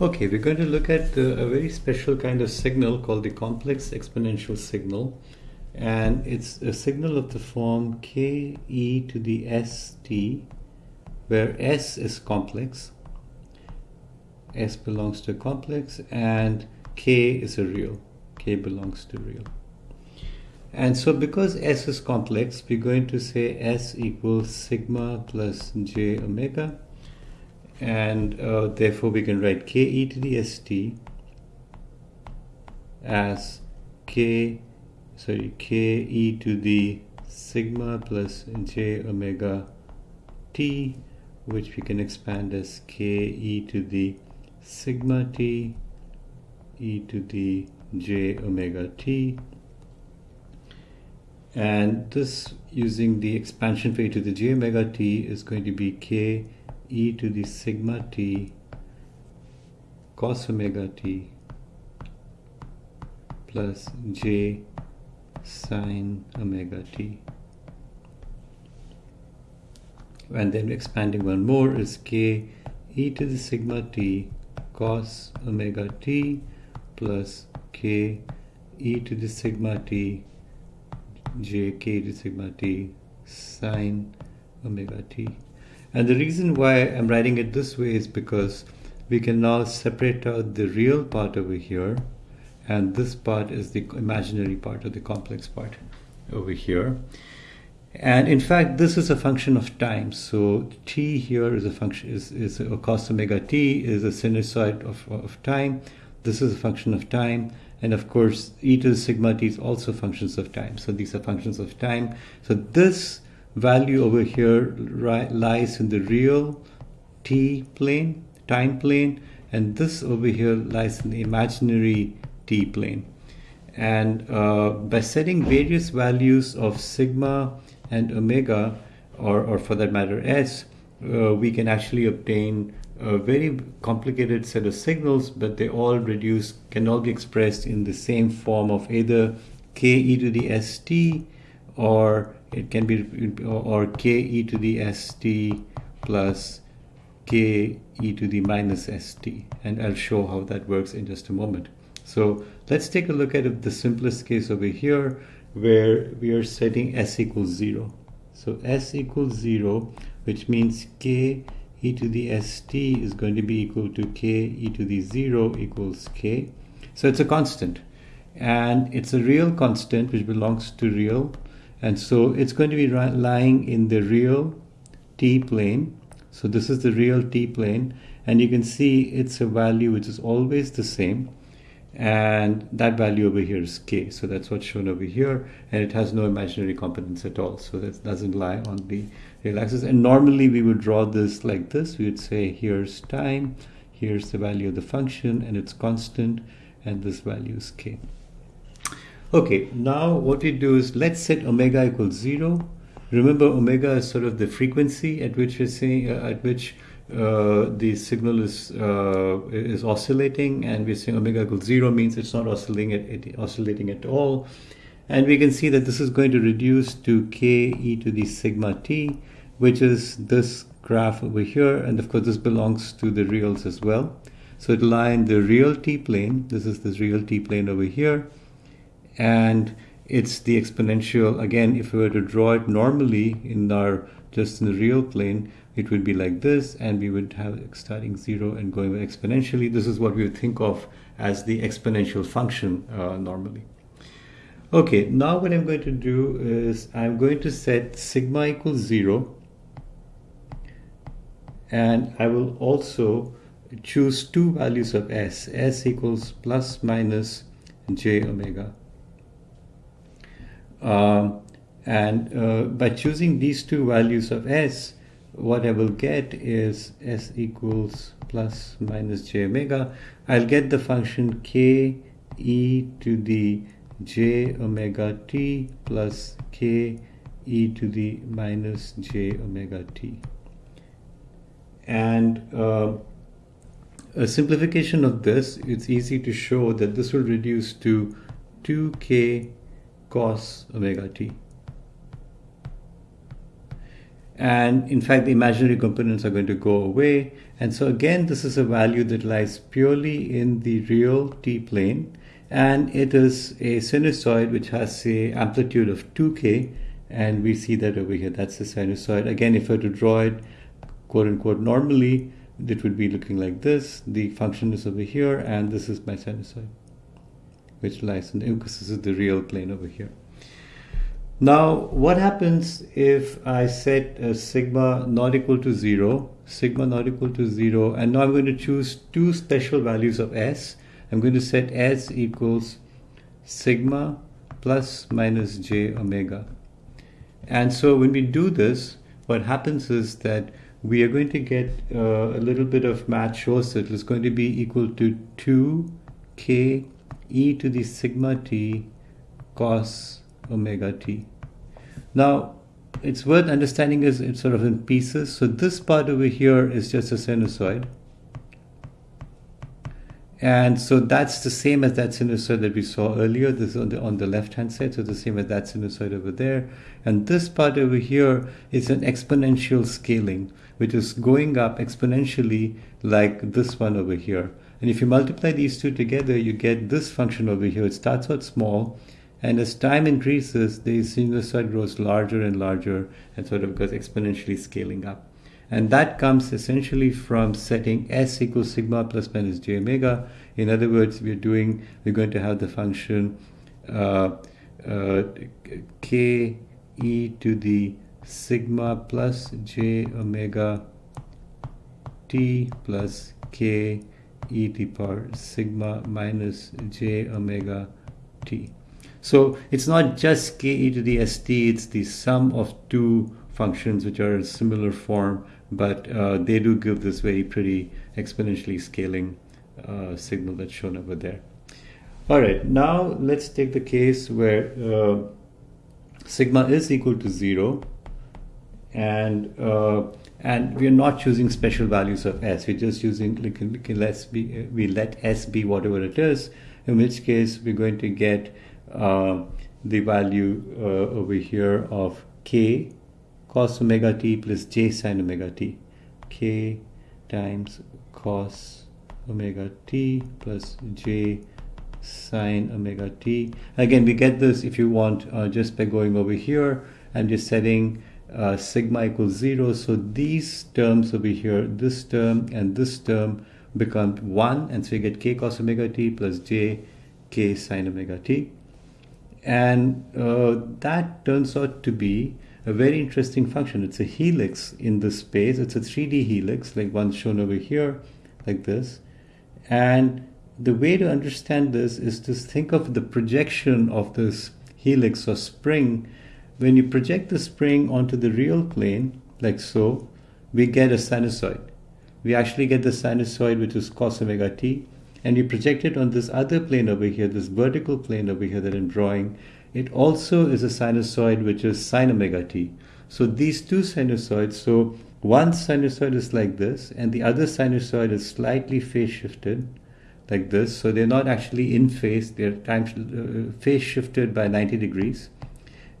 Okay, we're going to look at the, a very special kind of signal called the complex exponential signal. And it's a signal of the form k e to the st, where s is complex, s belongs to complex, and k is a real, k belongs to real. And so because s is complex, we're going to say s equals sigma plus j omega and uh, therefore we can write k e to the st as k sorry k e to the sigma plus j omega t which we can expand as k e to the sigma t e to the j omega t. And this using the expansion for e to the j omega t is going to be k e to the sigma t cos omega t plus j sine omega t. And then expanding one more is k e to the sigma t cos omega t plus k e to the sigma t j k to sigma t sine omega t. And the reason why I'm writing it this way is because we can now separate out the real part over here and this part is the imaginary part or the complex part over here. And in fact, this is a function of time. So t here is a function is, is a cos omega t is a sinusoid of, of time. This is a function of time. And of course, e to the sigma t is also functions of time. So these are functions of time. So this value over here lies in the real t plane, time plane, and this over here lies in the imaginary t plane. And uh, by setting various values of sigma and omega, or, or for that matter s, uh, we can actually obtain a very complicated set of signals, but they all reduce, can all be expressed in the same form of either k e to the st or it can be or k e to the st plus k e to the minus st and I'll show how that works in just a moment. So let's take a look at the simplest case over here where we are setting s equals 0. So s equals 0 which means k e to the st is going to be equal to k e to the 0 equals k. So it's a constant and it's a real constant which belongs to real and so it's going to be lying in the real t plane. So this is the real t plane. And you can see it's a value which is always the same. And that value over here is k. So that's what's shown over here. And it has no imaginary components at all. So that doesn't lie on the real axis. And normally we would draw this like this. We would say here's time, here's the value of the function, and it's constant, and this value is k. Okay, now what we do is let's set omega equals zero. Remember, omega is sort of the frequency at which we're saying uh, at which uh, the signal is uh, is oscillating, and we're saying omega equals zero means it's not oscillating at, oscillating at all. And we can see that this is going to reduce to k e to the sigma t, which is this graph over here, and of course this belongs to the reals as well. So it'll lie in the real t plane. This is this real t plane over here and it's the exponential again if we were to draw it normally in our just in the real plane it would be like this and we would have starting zero and going exponentially. This is what we would think of as the exponential function uh, normally. Okay now what I'm going to do is I'm going to set sigma equals zero. And I will also choose two values of s. S equals plus minus j omega and uh, by choosing these two values of s, what I will get is s equals plus minus j omega. I'll get the function k e to the j omega t plus k e to the minus j omega t. And uh, a simplification of this, it's easy to show that this will reduce to 2k cos omega t. And in fact, the imaginary components are going to go away. And so again, this is a value that lies purely in the real t-plane. And it is a sinusoid which has a amplitude of 2k. And we see that over here. That's the sinusoid. Again, if I were to draw it quote unquote normally, it would be looking like this. The function is over here, and this is my sinusoid, which lies in the, is the real plane over here. Now, what happens if I set a sigma not equal to 0, sigma not equal to 0, and now I'm going to choose two special values of s. I'm going to set s equals sigma plus minus j omega. And so when we do this, what happens is that we are going to get uh, a little bit of math shows that it's going to be equal to 2k e to the sigma t cos omega t. Now, it's worth understanding is it's sort of in pieces. So this part over here is just a sinusoid. And so that's the same as that sinusoid that we saw earlier. This is on the, on the left-hand side, so the same as that sinusoid over there. And this part over here is an exponential scaling, which is going up exponentially like this one over here. And if you multiply these two together, you get this function over here. It starts out small, and as time increases, the sinusoid grows larger and larger and sort of goes exponentially scaling up. And that comes essentially from setting s equals sigma plus minus j omega. In other words, we're doing, we're going to have the function uh, uh, k e to the sigma plus j omega t plus k e to the power sigma minus j omega t. So it's not just k e to the st, it's the sum of two functions which are in similar form, but uh, they do give this very pretty exponentially scaling uh, signal that's shown over there. All right, now let's take the case where uh, sigma is equal to zero and and we're not choosing special values of s. We're just using like let's be we let s be whatever it is. In which case we're going to get uh, the value uh, over here of k cos omega t plus j sine omega t. k times cos omega t plus j sine omega t. Again, we get this if you want uh, just by going over here and just setting uh, sigma equals 0. So these terms over here, this term and this term become 1 and so you get k cos omega t plus j k sine omega t and uh, that turns out to be a very interesting function. It's a helix in the space. It's a 3D helix, like one shown over here, like this. And the way to understand this is to think of the projection of this helix or spring. When you project the spring onto the real plane, like so, we get a sinusoid. We actually get the sinusoid, which is cos omega t and you project it on this other plane over here, this vertical plane over here that I'm drawing, it also is a sinusoid which is sine omega t. So these two sinusoids, so one sinusoid is like this, and the other sinusoid is slightly phase shifted, like this. So they're not actually in phase; they're time uh, phase shifted by 90 degrees,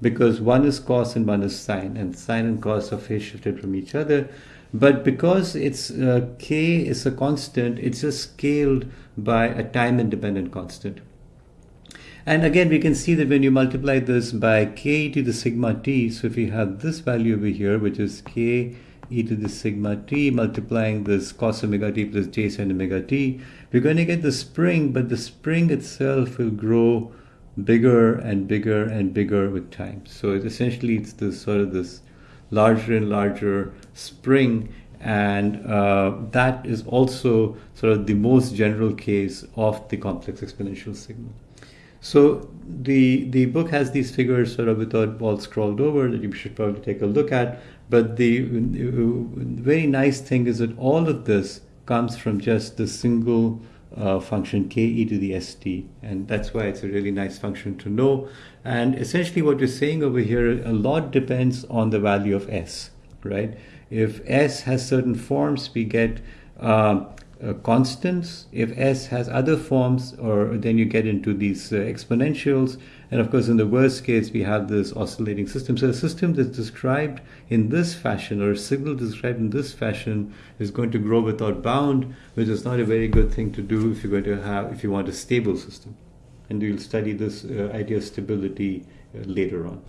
because one is cos and one is sine, and sine and cos are phase shifted from each other. But because it's uh, k is a constant, it's just scaled by a time independent constant. And again, we can see that when you multiply this by k to the sigma t, so if you have this value over here, which is k e to the sigma t multiplying this cos omega t plus j sin omega t, we're going to get the spring, but the spring itself will grow bigger and bigger and bigger with time. So it essentially it's this sort of this larger and larger spring and uh, that is also sort of the most general case of the complex exponential signal. So the the book has these figures sort of without all scrolled over that you should probably take a look at. But the very nice thing is that all of this comes from just the single uh, function k e to the st, and that's why it's a really nice function to know. And essentially, what we're saying over here, a lot depends on the value of s, right? If s has certain forms, we get uh, constants. If S has other forms, or then you get into these uh, exponentials. And of course, in the worst case, we have this oscillating system. So a system that's described in this fashion, or a signal described in this fashion, is going to grow without bound, which is not a very good thing to do if you're going to have if you want a stable system. And we'll study this uh, idea of stability uh, later on.